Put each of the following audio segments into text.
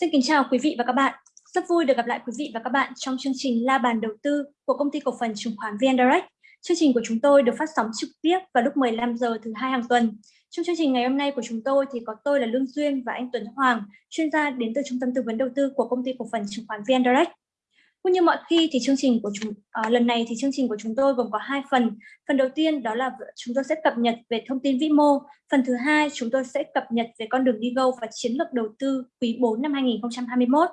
Xin kính chào quý vị và các bạn. Rất vui được gặp lại quý vị và các bạn trong chương trình La bàn đầu tư của công ty cổ phần chứng khoán VN Direct. Chương trình của chúng tôi được phát sóng trực tiếp vào lúc 15 giờ thứ hai hàng tuần. Trong chương trình ngày hôm nay của chúng tôi thì có tôi là Lương Duyên và anh Tuấn Hoàng, chuyên gia đến từ Trung tâm tư vấn đầu tư của công ty cổ phần chứng khoán VN Direct. Cũng như mọi khi thì chương trình của chúng à, lần này thì chương trình của chúng tôi gồm có hai phần. Phần đầu tiên đó là chúng tôi sẽ cập nhật về thông tin vĩ mô. Phần thứ hai chúng tôi sẽ cập nhật về con đường đi go và chiến lược đầu tư quý 4 năm 2021.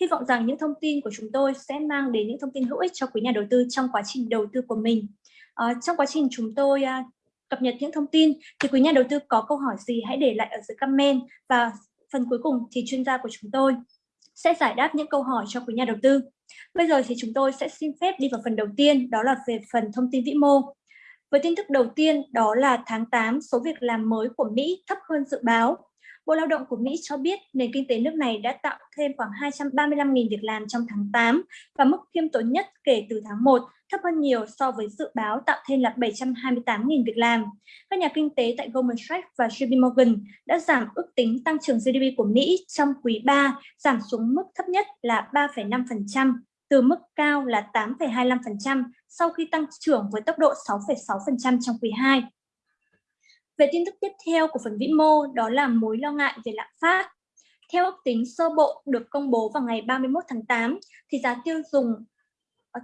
Hy vọng rằng những thông tin của chúng tôi sẽ mang đến những thông tin hữu ích cho quý nhà đầu tư trong quá trình đầu tư của mình. À, trong quá trình chúng tôi à, cập nhật những thông tin thì quý nhà đầu tư có câu hỏi gì hãy để lại ở dưới comment và phần cuối cùng thì chuyên gia của chúng tôi sẽ giải đáp những câu hỏi cho quý nhà đầu tư. Bây giờ thì chúng tôi sẽ xin phép đi vào phần đầu tiên, đó là về phần thông tin vĩ mô. Với tin tức đầu tiên, đó là tháng 8, số việc làm mới của Mỹ thấp hơn dự báo. Bộ Lao động của Mỹ cho biết nền kinh tế nước này đã tạo thêm khoảng 235.000 việc làm trong tháng 8 và mức khiêm tốn nhất kể từ tháng 1, thấp hơn nhiều so với dự báo tạo thêm là 728.000 việc làm. Các nhà kinh tế tại Goldman Sachs và JP Morgan đã giảm ước tính tăng trưởng GDP của Mỹ trong quý 3, giảm xuống mức thấp nhất là 3,5%, từ mức cao là 8,25% sau khi tăng trưởng với tốc độ 6,6% trong quý 2. Về tin tức tiếp theo của phần vĩ mô đó là mối lo ngại về lạm phát. Theo ước tính sơ bộ được công bố vào ngày 31 tháng 8 thì giá tiêu dùng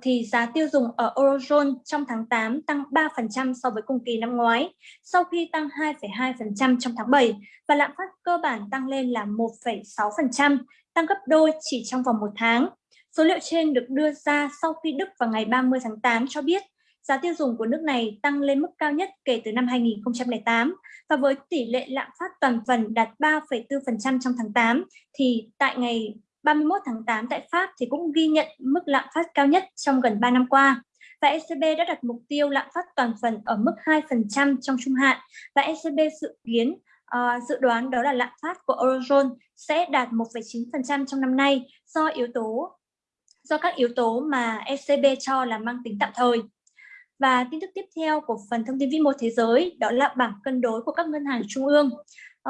thì giá tiêu dùng ở Eurozone trong tháng 8 tăng 3% so với cùng kỳ năm ngoái, sau khi tăng 2,2% trong tháng 7 và lạm phát cơ bản tăng lên là 1,6%, tăng gấp đôi chỉ trong vòng một tháng. Số liệu trên được đưa ra sau khi Đức vào ngày 30 tháng 8 cho biết giá tiêu dùng của nước này tăng lên mức cao nhất kể từ năm 2008 và với tỷ lệ lạm phát toàn phần đạt 3,4% trong tháng 8 thì tại ngày 31 tháng 8 tại Pháp thì cũng ghi nhận mức lạm phát cao nhất trong gần 3 năm qua. Và ECB đã đặt mục tiêu lạm phát toàn phần ở mức 2% trong trung hạn và ECB dự kiến uh, dự đoán đó là lạm phát của Eurozone sẽ đạt 1,9% trong năm nay do yếu tố do các yếu tố mà ECB cho là mang tính tạm thời. Và tin tức tiếp theo của phần thông tin vĩ mô thế giới đó là bảng cân đối của các ngân hàng trung ương.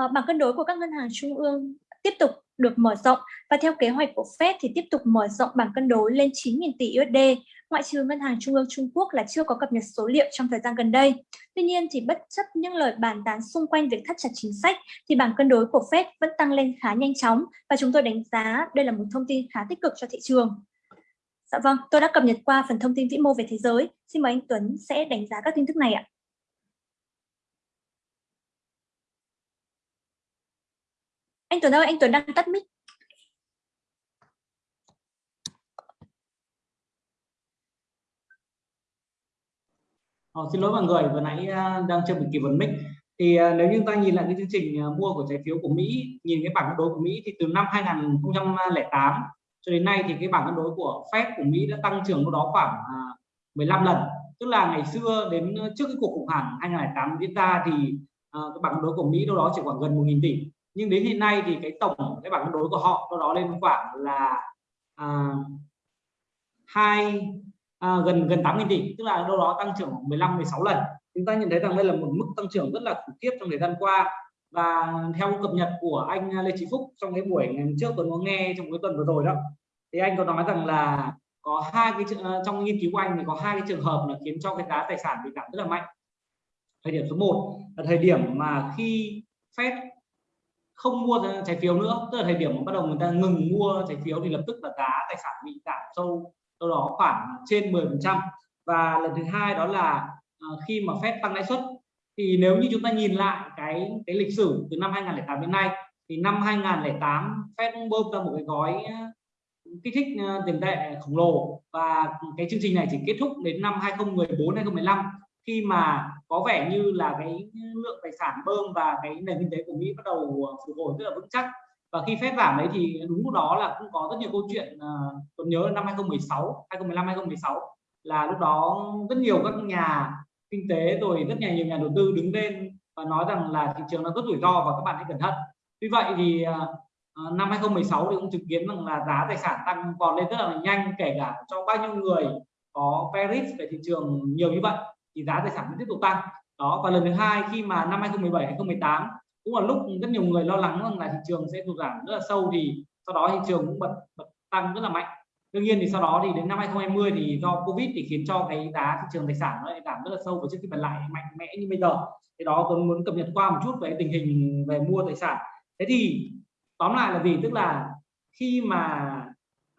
Uh, bảng cân đối của các ngân hàng trung ương tiếp tục được mở rộng và theo kế hoạch của Fed thì tiếp tục mở rộng bảng cân đối lên 9.000 tỷ USD, ngoại trừ Ngân hàng Trung ương Trung Quốc là chưa có cập nhật số liệu trong thời gian gần đây. Tuy nhiên thì bất chấp những lời bàn tán xung quanh việc thắt chặt chính sách thì bảng cân đối của Fed vẫn tăng lên khá nhanh chóng và chúng tôi đánh giá đây là một thông tin khá tích cực cho thị trường. Dạ vâng, tôi đã cập nhật qua phần thông tin vĩ mô về thế giới. Xin mời anh Tuấn sẽ đánh giá các tin tức này ạ. Anh Tuấn ơi, anh Tuấn đang tắt mic. Ờ, xin lỗi mọi người, vừa nãy à, đang chưa bị kịp vấn mic. Thì à, nếu như ta nhìn lại cái chương trình à, mua của trái phiếu của Mỹ, nhìn cái bảng cân đối của Mỹ thì từ năm 2008 cho đến nay thì cái bảng cân đối của Fed của Mỹ đã tăng trưởng đâu đó khoảng 15 lần tức là ngày xưa đến trước cái cuộc khủng hoảng 2008 diễn ra thì cái bảng cân đối của Mỹ đâu đó chỉ khoảng gần 1.000 tỷ nhưng đến hiện nay thì cái tổng cái bảng cân đối của họ đâu đó lên khoảng là à, hai à, gần gần 8.000 tỷ. Tức là đâu đó tăng trưởng 15 16 lần. Chúng ta nhận thấy rằng đây là một mức tăng trưởng rất là khủng khiếp trong thời gian qua. Và theo cập nhật của anh Lê Chí Phúc trong cái buổi ngày trước tôi có nghe trong cái tuần vừa rồi đó thì anh có nói rằng là có hai cái à, trong nghiên cứu của anh thì có hai cái trường hợp là khiến cho cái giá tài sản bị giảm rất là mạnh. Thời điểm số 1 là thời điểm mà khi Fed không mua trái phiếu nữa. Tức là thời điểm mà bắt đầu người ta ngừng mua trái phiếu thì lập tức là giá tài sản bị giảm sâu. Sau đó khoảng trên 10 phần trăm. Và lần thứ hai đó là ờ, khi mà phép tăng lãi suất, thì nếu như chúng ta nhìn lại cái cái lịch sử từ năm 2008 đến nay, thì năm 2008 Fed bơm ra một cái gói ờ, kích thích ờ, tiền tệ khổng lồ. Và cái chương trình này chỉ kết thúc đến năm 2014 2015 khi mà có vẻ như là cái lượng tài sản bơm và cái nền kinh tế của Mỹ bắt đầu ờ, phục hồi rất là vững chắc. Và khi phép giảm đấy thì đúng lúc đó là cũng có rất nhiều câu chuyện ờ, tôi nhớ là năm 2016 2015 2016 là lúc đó rất nhiều các nhà kinh tế rồi rất nhiều nhà đầu tư đứng lên và nói rằng là thị trường nó rất rủi ro và các bạn hãy cẩn thận. Vì vậy thì ờ, năm 2016 thì cũng chứng kiến rằng là giá tài sản tăng còn lên rất là nhanh, kể cả cho bao nhiêu người có paris về thị trường nhiều như vậy thì giá tài sản vẫn tiếp tục tăng. Đó và lần thứ hai khi mà năm 2017 2018 cũng là lúc rất nhiều người lo lắng rằng là thị trường sẽ sụt giảm rất là sâu thì sau đó thị trường cũng bật, bật tăng rất là mạnh. Đương nhiên thì sau đó thì đến năm 2020 thì do covid thì khiến cho cái giá thị trường tài sản nó giảm rất là sâu và trước khi bật lại mạnh mẽ như bây giờ. Thì đó tôi muốn cập nhật qua một chút về tình hình về mua tài sản. Thế thì tóm lại là gì? Tức là khi mà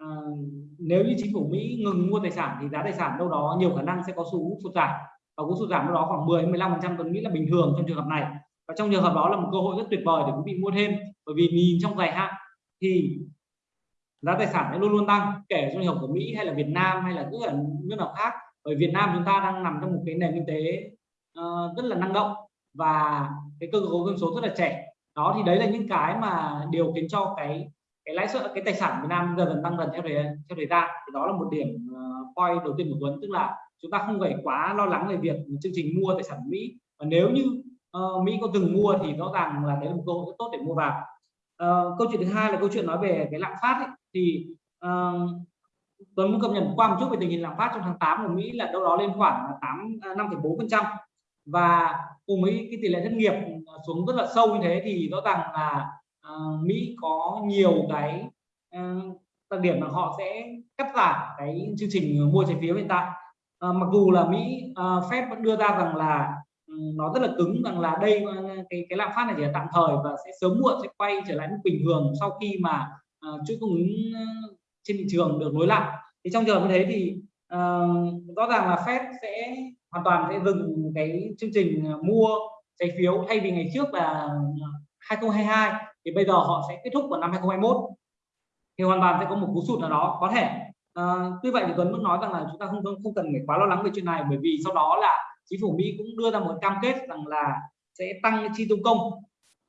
uh, nếu như chính phủ Mỹ ngừng mua tài sản thì giá tài sản đâu đó nhiều khả năng sẽ có xu hướng sụt giảm và cũng sụt giảm đâu đó khoảng 10 15 phần trăm tôi nghĩ là bình thường trong trường hợp này. Và trong trường hợp đó là một cơ hội rất tuyệt vời để quý vị mua thêm. Bởi vì nhìn trong dài hạn thì giá tài sản nó luôn luôn tăng kể trong trường hợp của Mỹ hay là Việt Nam hay là cứ ở nước nào khác. Bởi Việt Nam chúng ta đang nằm trong một cái nền kinh tế uh, rất là năng động và cái cơ cấu dân số rất là trẻ. Đó thì đấy là những cái mà điều khiến cho cái cái lãi suất cái tài sản Việt Nam dần dần tăng dần theo thời theo thời gian. Thì đó là một điểm uh, point đầu tiên của Tuấn tức là chúng ta không phải quá lo lắng về việc chương trình mua tài sản Mỹ. Và nếu như uh, Mỹ có từng mua thì rõ ràng là đấy là một cơ hội rất tốt để mua vào. Uh, câu chuyện thứ hai là câu chuyện nói về cái lạm phát ấy, thì ờ, uh, tôi muốn cập nhật qua một chút về tình hình lạm phát trong tháng 8 của Mỹ là đâu đó lên khoảng 8 5,4 à, phần trăm. Và cùng với cái tỷ lệ thất nghiệp xuống rất là sâu như thế thì rõ ràng là uh, Mỹ có nhiều cái uh, đặc điểm là họ sẽ cắt giảm cái chương trình mua trái phiếu hiện tại. Ờ, mặc dù là Mỹ uh, Fed vẫn đưa ra rằng là ừ, nó rất là cứng rằng là đây ờ, cái cái lạm phát này chỉ là tạm thời và sẽ sớm muộn sẽ quay trở lại mức bình thường sau khi mà uh, chuỗi cung ứng trên thị trường được nối lại. Thì trong trường hợp như thế thì uh, rõ ràng là Fed sẽ hoàn toàn sẽ dừng cái chương trình mua trái phiếu thay vì ngày trước là 2022 thì bây giờ họ sẽ kết thúc vào năm 2021 thì hoàn toàn sẽ có một cú sụt nào đó có thể à, tuy vậy thì Tuấn muốn nói rằng là chúng ta không không cần phải quá lo lắng về chuyện này bởi vì sau đó là chính phủ Mỹ cũng đưa ra một cam kết rằng là sẽ tăng chi tiêu công.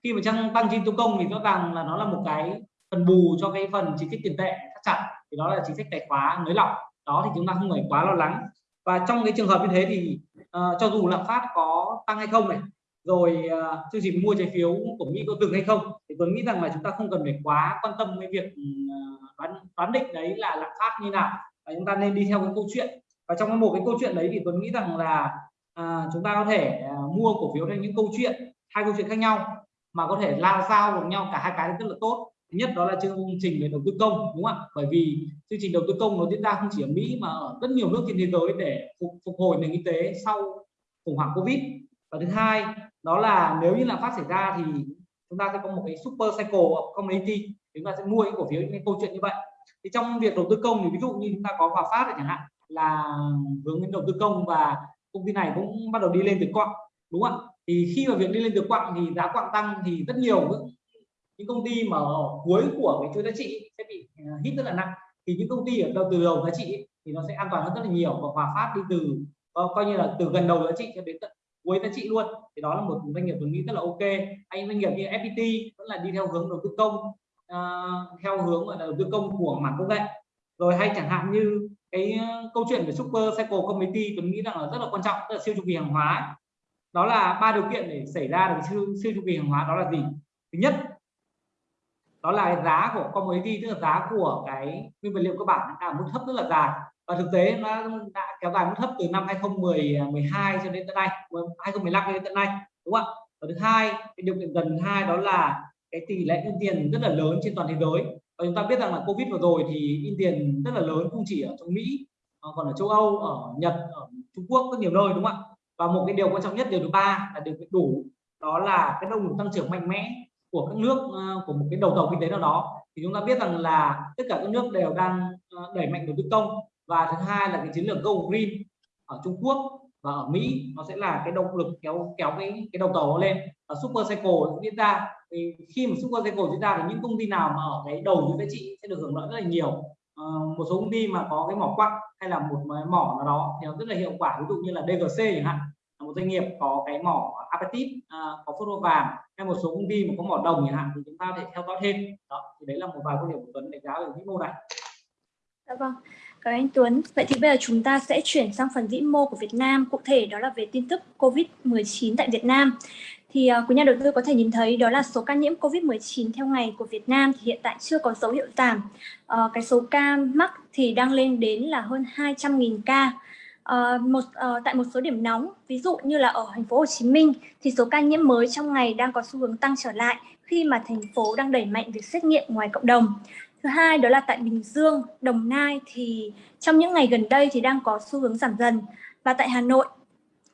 Khi mà tăng tăng chi tiêu công thì rõ ràng là nó là một cái phần bù cho cái phần chính sách tiền tệ thắt chặt thì đó là chính sách tài khóa nới lỏng. Đó thì chúng ta không phải quá lo lắng. Và trong cái trường hợp như thế thì uh, cho dù lạm phát có tăng hay không này rồi uh, chương trình mua trái phiếu của Mỹ có dừng hay không? Thì tôi nghĩ rằng là chúng ta không cần phải quá quan tâm cái việc ừ, à, đoán đoán định đấy là lạm phát như nào. Và chúng ta nên đi theo cái câu chuyện. Và trong một cái câu chuyện đấy thì tôi nghĩ rằng là à, chúng ta có thể à, mua cổ phiếu theo những câu chuyện hai câu chuyện khác nhau mà có thể lao sao vào nhau cả hai cái rất là tốt. Thứ nhất đó là chương trình về đầu tư công đúng không ạ? Bởi vì chương trình đầu tư công nó diễn ra không chỉ ở Mỹ mà ở rất nhiều nước trên thế giới để phục, phục hồi nền kinh tế sau khủng hoảng Covid. Và thứ hai đó là nếu như lạm phát xảy ra thì chúng ta sẽ có một cái super cycle commodity. Chúng ta sẽ mua những cổ phiếu, những câu chuyện như vậy. Thì trong việc đầu tư công thì ví dụ như chúng ta có Hòa Phát chẳng hạn, là hướng đến đầu tư công và công ty này cũng bắt đầu đi lên từ quặng đúng không ạ? Thì khi mà việc đi lên từ quặng thì giá quặng tăng thì rất nhiều những công ty mà ở cuối của cái chuỗi giá trị sẽ bị ờ, hít rất là nặng. Thì những công ty ở đầu, từ đầu giá trị thì nó sẽ an toàn hơn rất là nhiều và hòa phát đi từ ờ, coi như là từ gần đầu giá trị cho đến tận cuối giá trị luôn. Thì đó là một doanh nghiệp tôi nghĩ rất là ok. Anh doanh nghiệp như FPT vẫn là đi theo hướng đầu tư công uh, theo hướng gọi là đầu tư công của mảng công nghệ. Rồi hay chẳng hạn như cái à, câu chuyện về super cycle committee tôi nghĩ rằng là rất là quan trọng tức là siêu chu kỳ hàng hóa đó là ba điều kiện để xảy ra được siêu siêu chu kỳ hàng hóa đó là gì? Thứ nhất đó là giá của commodity tức là giá của cái nguyên vật liệu cơ bản là mức thấp rất là dài và thực tế nó đã kéo dài mức thấp từ năm 2012 à, cho đến tận nay 2015 cho đến tận nay, đúng không ạ? Và thứ hai, cái điều kiện gần hai đó là cái tỷ lệ in tiền rất là lớn trên toàn thế giới. Và chúng ta biết rằng là covid vừa rồi thì in tiền rất là lớn không chỉ ở trong mỹ còn ở châu âu, ở nhật, ở trung quốc, rất nhiều nơi, đúng không ạ? Và một cái điều quan trọng nhất, điều thứ ba là điều kiện đủ, đó là cái động lực tăng trưởng mạnh mẽ của các nước ờ, của một cái đầu tàu kinh tế nào đó. Thì chúng ta biết rằng là tất cả các nước đều đang ờ, đẩy mạnh đầu tư công và thứ hai là cái chiến lược Go Green ở Trung Quốc và ở Mỹ nó sẽ là cái động lực kéo kéo cái cái đầu tàu lên. Và super cycle diễn ra. Thì khi mà super cycle diễn ra thì những công ty nào mà ở cái đầu những giá trị sẽ được hưởng lợi rất là nhiều. À, một số công ty mà có cái mỏ quặng hay là một mỏ nào đó thì nó rất là hiệu quả. Ví dụ như là DGC chẳng hạn một doanh nghiệp có cái mỏ apatit à, ờ, có phốt vàng hay một số công ty mà có mỏ đồng chẳng hạn thì chúng ta thể theo dõi thêm. Đó thì đấy là một vài quan điểm của Tuấn đánh giá về vĩ mô này. Dạ vâng, cảm ơn anh Tuấn. Vậy thì bây giờ chúng ta sẽ chuyển sang phần vĩ mô của Việt Nam, cụ thể đó là về tin tức COVID-19 tại Việt Nam. Thì uh, quý nhà đầu tư có thể nhìn thấy đó là số ca nhiễm COVID-19 theo ngày của Việt Nam thì hiện tại chưa có dấu hiệu giảm. Uh, cái số ca mắc thì đang lên đến là hơn 200.000 ca. Uh, một uh, tại một số điểm nóng ví dụ như là ở thành phố Hồ Chí Minh thì số ca nhiễm mới trong ngày đang có xu hướng tăng trở lại khi mà thành phố đang đẩy mạnh việc xét nghiệm ngoài cộng đồng Thứ hai đó là tại Bình Dương, Đồng Nai thì trong những ngày gần đây thì đang có xu hướng giảm dần và tại Hà Nội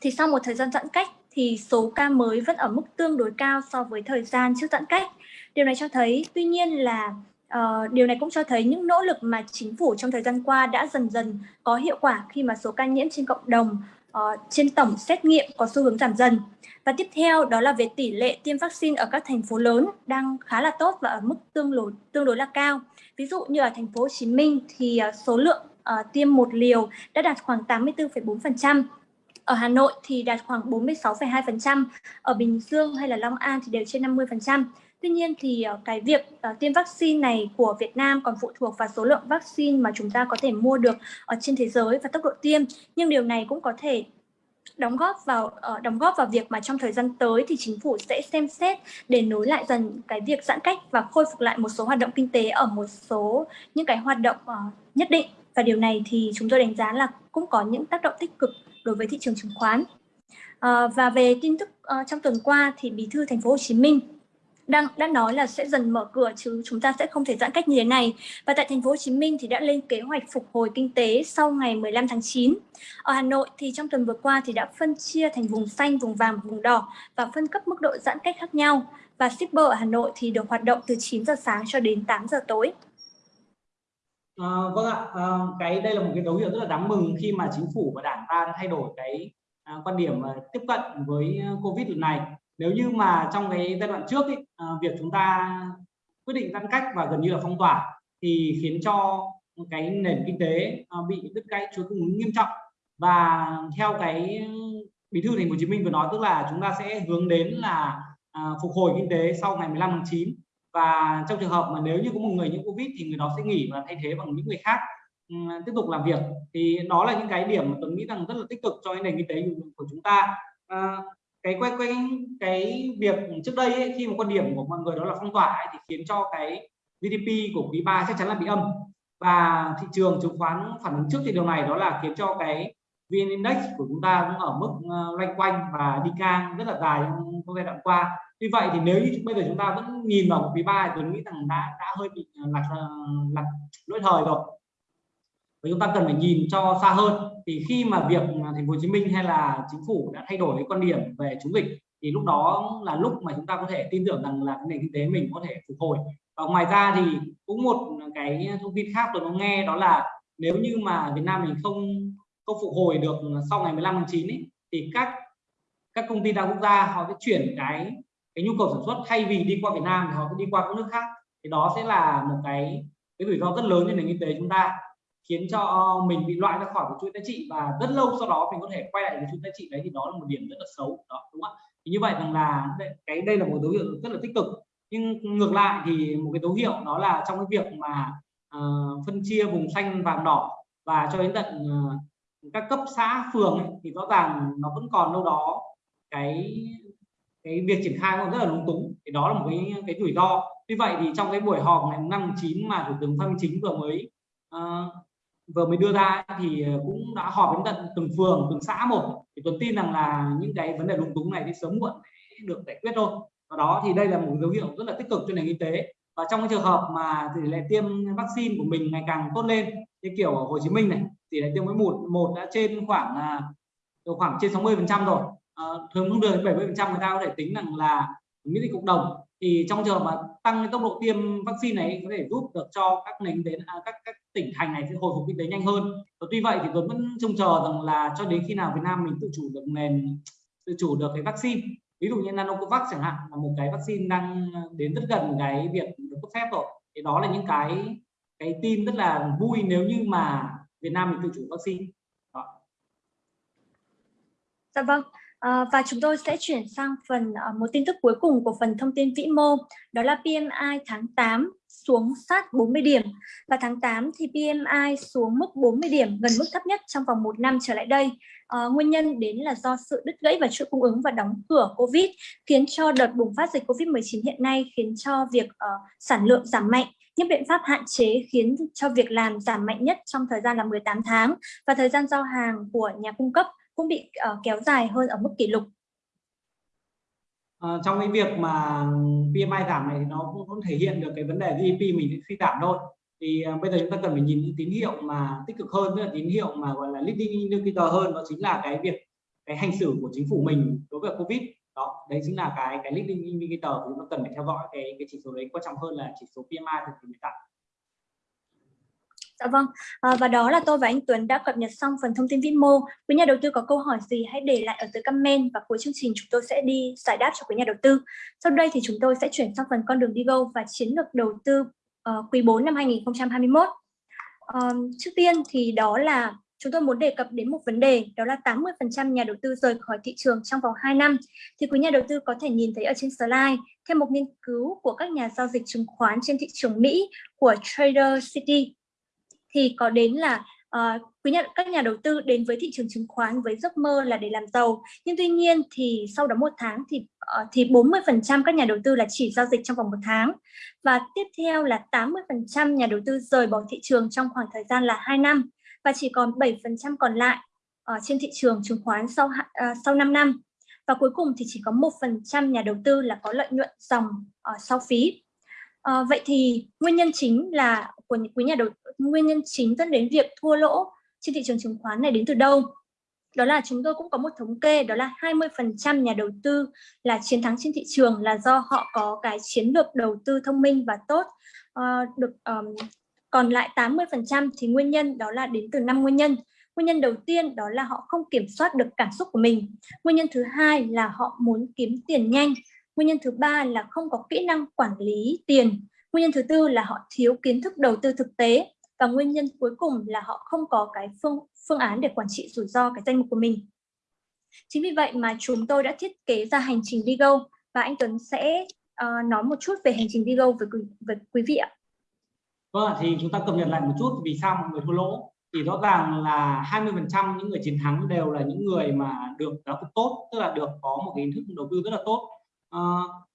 thì sau một thời gian giãn cách thì số ca mới vẫn ở mức tương đối cao so với thời gian trước giãn cách. Điều này cho thấy tuy nhiên là uh, điều này cũng cho thấy những nỗ lực mà chính phủ trong thời gian qua đã dần dần có hiệu quả khi mà số ca nhiễm trên cộng đồng uh, trên tổng xét nghiệm có xu hướng giảm dần. Và tiếp theo đó là về tỷ lệ tiêm vaccine ở các thành phố lớn đang khá là tốt và ở mức tương đối tương đối là cao. Ví dụ như ở thành phố Hồ Chí Minh thì uh, số lượng uh, tiêm một liều đã đạt khoảng 84,4%. Ở Hà Nội thì đạt khoảng 46,2%, ở Bình Dương hay là Long An thì đều trên 50%. Tuy nhiên thì ờ, cái việc ờ, tiêm vaccine này của Việt Nam còn phụ thuộc vào số lượng vaccine mà chúng ta có thể mua được ở trên thế giới và tốc độ tiêm. Nhưng điều này cũng có thể đóng góp vào ờ, đóng góp vào việc mà trong thời gian tới thì chính phủ sẽ xem xét để nối lại dần cái việc giãn cách và khôi phục lại một số hoạt động kinh tế ở một số những cái hoạt động nhất định và điều này thì chúng tôi đánh giá là cũng có những tác động tích cực đối với thị trường chứng khoán. À, và về tin tức uh, trong tuần qua thì Bí thư Thành phố Hồ Chí Minh đang đã nói là sẽ dần mở cửa chứ chúng ta sẽ không thể giãn cách như thế này. Và tại thành phố Hồ Chí Minh thì đã lên kế hoạch phục hồi kinh tế sau ngày 15 tháng 9. Ở Hà Nội thì trong tuần vừa qua thì đã phân chia thành vùng xanh, vùng vàng, vùng đỏ và phân cấp mức độ giãn cách khác nhau. Và shipper ở Hà Nội thì được hoạt động từ 9 giờ sáng cho đến 8 giờ tối. À, vâng ạ, à, cái đây là một cái dấu hiệu rất là đáng mừng khi mà chính phủ và đảng ta đã thay đổi cái à, quan điểm à, tiếp cận với à, Covid lần này nếu như mà trong cái giai đoạn trước ý, à, việc chúng ta quyết định giãn cách và gần như là phong tỏa thì khiến cho cái nền kinh tế à, bị đứt gãy chuỗi cung ứng nghiêm trọng. Và theo cái bí thư thành phố Hồ Chí Minh vừa nói tức là chúng ta sẽ hướng đến là à, phục hồi kinh tế sau ngày 15 tháng 9 và trong trường hợp mà nếu như có một người nhiễm covid thì người đó sẽ nghỉ và thay thế bằng những người khác ừ, tiếp tục làm việc. Thì đó là những cái điểm mà tôi nghĩ rằng rất là tích cực cho cái nền kinh tế của chúng ta. À, cái quay quay cái việc trước đây ấy, khi một quan điểm của mọi người đó là phong tỏa ấy, thì khiến cho cái GDP của quý 3 chắc chắn là bị âm và thị trường chứng khoán phản ứng trước thì điều này đó là khiến cho cái VN Index của chúng ta cũng ở mức ờ, loanh quanh và đi ngang rất là dài trong giai đoạn qua. Vì vậy thì nếu như bây giờ chúng ta vẫn nhìn vào quý 3 thì tôi nghĩ rằng đã đã hơi bị ờ, lạc lạc ờ, lỗi thời rồi và chúng ta cần phải nhìn cho xa hơn. Thì khi mà việc thành phố Hồ Chí Minh hay là chính phủ đã thay đổi cái quan điểm về chống dịch thì lúc đó là lúc mà chúng ta có thể tin tưởng rằng là cái nền kinh tế mình có thể phục hồi. Và ngoài ra thì cũng một cái thông tin khác tôi có nghe đó là nếu như mà Việt Nam mình không không phục hồi được sau ngày 15 tháng 9 ấy, thì các các công ty đa quốc gia họ sẽ chuyển cái cái nhu cầu sản xuất thay vì đi qua Việt Nam thì họ sẽ đi qua các nước khác. Thì đó sẽ là một cái cái rủi ro rất lớn cho nền kinh tế chúng ta khiến cho mình bị loại ra khỏi một chuỗi giá trị và rất lâu sau đó mình có thể quay lại cái chuỗi giá trị đấy thì đó là một điểm rất là xấu đó đúng không thì như vậy rằng là cái đây là một dấu hiệu rất là tích cực. Nhưng ngược lại thì một cái dấu hiệu đó là trong cái việc mà uh, phân chia vùng xanh vàng đỏ và cho đến tận uh, các cấp xã phường ấy, thì rõ ràng nó vẫn còn đâu đó cái cái việc triển khai nó rất là lúng túng. Thì đó là một cái cái rủi ro. Tuy vậy thì trong cái buổi họp ngày năm chín mà thủ tướng phạm minh chính vừa mới uh, vừa mới đưa ra thì ờ, cũng đã họp đến tận từng phường từng xã một. Thì tôi tin rằng là những cái vấn đề lúng túng này thì sớm muộn được giải quyết thôi. Và đó thì đây là một dấu hiệu rất là tích cực cho nền kinh tế. Và trong cái trường hợp mà tỷ lệ tiêm vaccine của mình ngày càng tốt lên như kiểu ở Hồ Chí Minh này tỷ lệ tiêm mũi một một đã trên khoảng à, khoảng trên 60 phần trăm rồi. À, thường không được 70 phần trăm người ta có thể tính rằng là miễn dịch cộng đồng thì trong trường mà tăng tốc độ tiêm vaccine này có thể giúp được cho các nền đến à, các các tỉnh thành này sẽ hồi phục kinh tế nhanh hơn. Và tuy vậy thì tôi vẫn trông chờ rằng là cho đến khi nào Việt Nam mình tự chủ được nền tự chủ được cái vaccine. Ví dụ như nanocovax chẳng hạn là một cái vaccine đang đến rất gần cái việc được cấp phép rồi. Thì đó là những cái cái tin rất là vui nếu như mà Việt Nam mình tự chủ vaccine. Đó. Dạ vâng, À, và chúng tôi sẽ chuyển sang phần uh, một tin tức cuối cùng của phần thông tin vĩ mô, đó là PMI tháng 8 xuống sát 40 điểm. Và tháng 8 thì PMI xuống mức 40 điểm, gần mức thấp nhất trong vòng một năm trở lại đây. À, nguyên nhân đến là do sự đứt gãy và chuỗi cung ứng và đóng cửa Covid khiến cho đợt bùng phát dịch Covid-19 hiện nay khiến cho việc uh, sản lượng giảm mạnh. Những biện pháp hạn chế khiến cho việc làm giảm mạnh nhất trong thời gian là 18 tháng và thời gian giao hàng của nhà cung cấp cũng bị uh, kéo dài hơn ở mức kỷ lục. À, trong cái việc mà PMI giảm này thì nó cũng, cũng thể hiện được cái vấn đề GDP mình suy giảm thôi. thì uh, bây giờ chúng ta cần phải nhìn những tín hiệu mà tích cực hơn tức là tín hiệu mà gọi là leading indicator hơn đó chính là cái việc cái hành xử của chính phủ mình đối với covid đó đấy chính là cái cái leading indicator chúng ta cần phải theo dõi cái cái chỉ số đấy quan trọng hơn là chỉ số PMI thực điểm hiện tại Dạ vâng, à, và đó là tôi và anh Tuấn đã cập nhật xong phần thông tin vĩ mô. Quý nhà đầu tư có câu hỏi gì hãy để lại ở dưới comment và cuối chương trình chúng tôi sẽ đi giải đáp cho quý nhà đầu tư. Sau đây thì chúng tôi sẽ chuyển sang phần con đường đi go và chiến lược đầu tư uh, quý 4 năm 2021. Uh, ờ, trước tiên thì đó là chúng tôi muốn đề cập đến một vấn đề đó là 80% nhà đầu tư rời khỏi thị trường trong vòng 2 năm. Thì quý nhà đầu tư có thể nhìn thấy ở trên slide theo một nghiên cứu của các nhà giao dịch chứng khoán trên thị trường Mỹ của Trader City thì có đến là uh, quý nhận các nhà đầu tư đến với thị trường chứng khoán với giấc mơ là để làm giàu. Nhưng tuy nhiên thì sau đó một tháng thì uh, thì 40% các nhà đầu tư là chỉ giao dịch trong vòng một tháng. Và tiếp theo là 80% nhà đầu tư rời bỏ thị trường trong khoảng thời gian là 2 năm và chỉ còn 7% còn lại ở trên thị trường chứng khoán sau uh, sau 5 năm. Và cuối cùng thì chỉ có một phần trăm nhà đầu tư là có lợi nhuận dòng uh, sau phí. À, vậy thì nguyên nhân chính là của những quý nhà đầu nguyên nhân chính dẫn đến việc thua lỗ trên thị trường chứng khoán này đến từ đâu? Đó là chúng tôi cũng có một thống kê đó là 20% nhà đầu tư là chiến thắng trên thị trường là do họ có cái chiến lược đầu tư thông minh và tốt. À, được um, còn lại 80% thì nguyên nhân đó là đến từ năm nguyên nhân. Nguyên nhân đầu tiên đó là họ không kiểm soát được cảm xúc của mình. Nguyên nhân thứ hai là họ muốn kiếm tiền nhanh Nguyên nhân thứ ba là không có kỹ năng quản lý tiền. Nguyên nhân thứ tư là họ thiếu kiến thức đầu tư thực tế. Và nguyên nhân cuối cùng là họ không có cái phương, phương án để quản trị rủi ro cái danh mục của mình. Chính vì vậy mà chúng tôi đã thiết kế ra hành trình Vigo và anh Tuấn sẽ uh, nói một chút về hành trình Vigo với, với quý vị ạ. Vâng, thì chúng ta cập nhật lại một chút vì sao mọi người thua lỗ thì rõ ràng là 20% những người chiến thắng đều là những người mà được giáo dục tốt tức là được có một cái hình thức đầu tư rất là tốt à,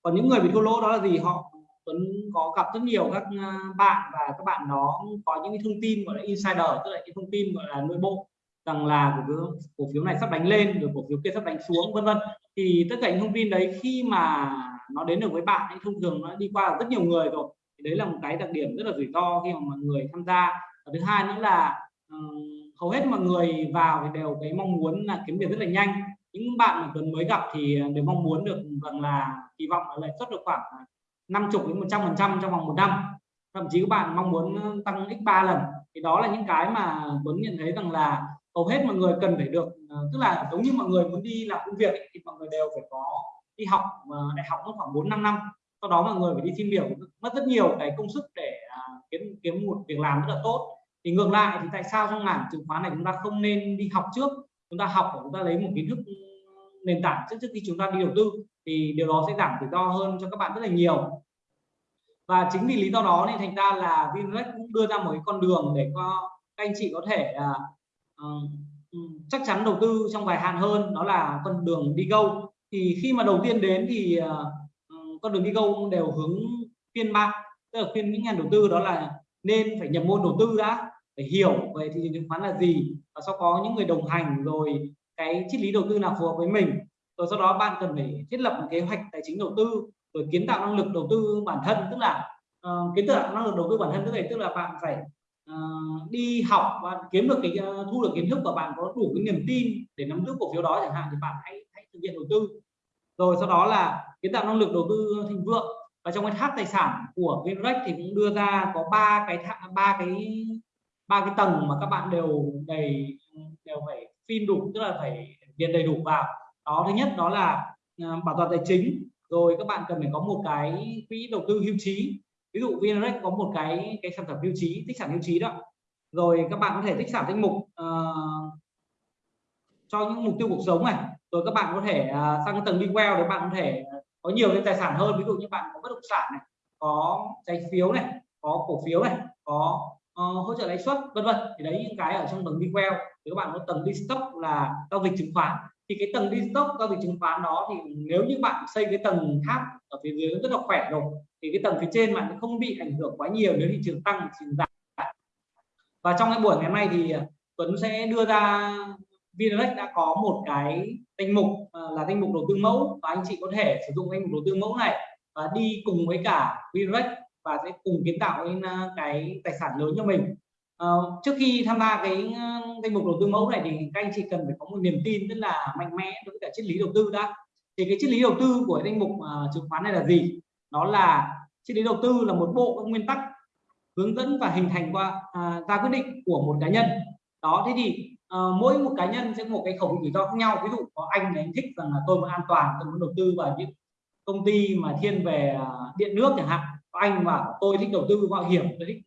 còn những người bị thua lỗ đó là gì? Họ Tuấn có gặp rất nhiều các à, bạn và các bạn đó có những cái thông tin gọi là insider tức là những thông tin gọi là nội bộ rằng là cổ phiếu cổ phiếu này sắp đánh lên rồi cổ phiếu kia sắp đánh xuống vân vân. Thì tất cả những thông tin đấy khi mà nó đến được với bạn thì thông thường nó đi qua rất nhiều người rồi. Thì đấy là một cái đặc điểm rất là rủi ro khi mà mọi người tham gia. Và thứ hai nữa là um, hầu hết mọi người vào thì đều cái mong muốn là kiếm tiền rất là nhanh những bạn mà Tuấn mới gặp thì ờ, đều mong muốn được rằng là kỳ vọng là lợi suất được khoảng ờ, 50 đến 100 phần trăm trong vòng một năm. Thậm chí các bạn mong muốn ờ, tăng x 3 lần. Thì đó là những cái mà Tuấn nhận thấy rằng là hầu hết mọi người cần phải được tức là giống như mọi người muốn đi làm công việc ấy, thì mọi người đều phải có đi học đại học mất khoảng 4 5 năm. Sau đó mọi người phải đi xin việc mất rất nhiều cái công sức để à, kiếm kiếm một việc làm rất là tốt. Thì ngược lại thì tại sao trong ngành chứng khoán này chúng ta không nên đi học trước? Chúng ta học và chúng ta lấy một kiến thức nền tảng trước trước khi chúng ta đi đầu tư thì điều đó sẽ giảm rủi ro hơn cho các bạn rất là nhiều. Và chính vì lý do đó nên thành ra là Vinvest cũng đưa ra một cái con đường để cho các anh chị có thể uh, chắc chắn đầu tư trong dài hạn hơn đó là con đường đi go. Thì khi mà đầu tiên đến thì uh, con đường đi go đều hướng phiên bạn tức là khuyên những nhà đầu tư đó là nên phải nhập môn đầu tư đã phải hiểu về thị trường chứng khoán là gì và sau có những người đồng hành rồi cái triết lý đầu tư nào phù hợp với mình rồi sau đó bạn cần phải thiết lập một kế hoạch tài chính đầu tư rồi kiến tạo năng lực đầu tư bản thân tức là uh, kiến tạo năng lực đầu tư bản thân tức là tức là bạn phải uh, đi học và kiếm được cái uh, thu được kiến thức và bạn có đủ cái niềm tin để nắm giữ cổ phiếu đó chẳng hạn thì bạn hãy hãy thực hiện đầu tư. Rồi sau đó là kiến tạo năng lực đầu tư thịnh vượng. Và trong cái tháp tài sản của Vinrec thì cũng đưa ra có ba cái ba cái ba cái tầng mà các bạn đều đầy đều phải phim đủ tức là phải điền đầy đủ vào. Đó thứ nhất đó là à, bảo toàn tài chính. Rồi các bạn cần phải có một cái quỹ đầu tư hưu trí. Ví dụ VNREX có một cái cái sản phẩm hưu trí tích sản hưu trí đó. Rồi các bạn có thể tích sản danh mục uh, cho những mục tiêu cuộc sống này. Rồi các bạn có thể uh, sang tầng đi well để bạn có thể có nhiều cái tài sản hơn. Ví dụ như bạn có bất động sản này có trái phiếu này có cổ phiếu này có uh, hỗ trợ lãi suất vân vân. Thì đấy những cái ở trong tầng đi queo thì các bạn có tầng đi stock là giao dịch chứng khoán thì cái tầng đi stock giao dịch chứng khoán đó thì nếu như bạn xây cái tầng tháp ở phía dưới rất là khỏe rồi thì cái tầng phía trên bạn không bị ảnh hưởng quá nhiều nếu thị trường tăng thì giảm. Và trong cái buổi ngày hôm nay thì à, Tuấn sẽ đưa ra VNREX đã có một cái danh mục à, là danh mục đầu tư mẫu và anh chị có thể sử dụng danh mục đầu tư mẫu này và đi cùng với cả VNREX và sẽ cùng kiến tạo lên ờ, cái tài sản lớn cho mình. À, trước khi tham gia cái ờ, danh mục đầu tư mẫu này thì các anh chị cần phải có một niềm tin rất là mạnh mẽ đối với cả triết lý đầu tư đã. Thì cái triết lý đầu tư của danh mục uh, chứng khoán này là gì? Nó là triết lý đầu tư là một bộ các nguyên tắc hướng dẫn và hình thành qua uh, ra quyết định của một cá nhân. Đó thế thì uh, mỗi một cá nhân sẽ có một cái khẩu vị rủi ro khác nhau. Ví dụ có anh này anh thích rằng là tôi muốn an toàn tôi muốn đầu tư vào những công ty mà thiên về uh, điện nước chẳng hạn anh mà tôi thích đầu tư mạo hiểm, tôi thích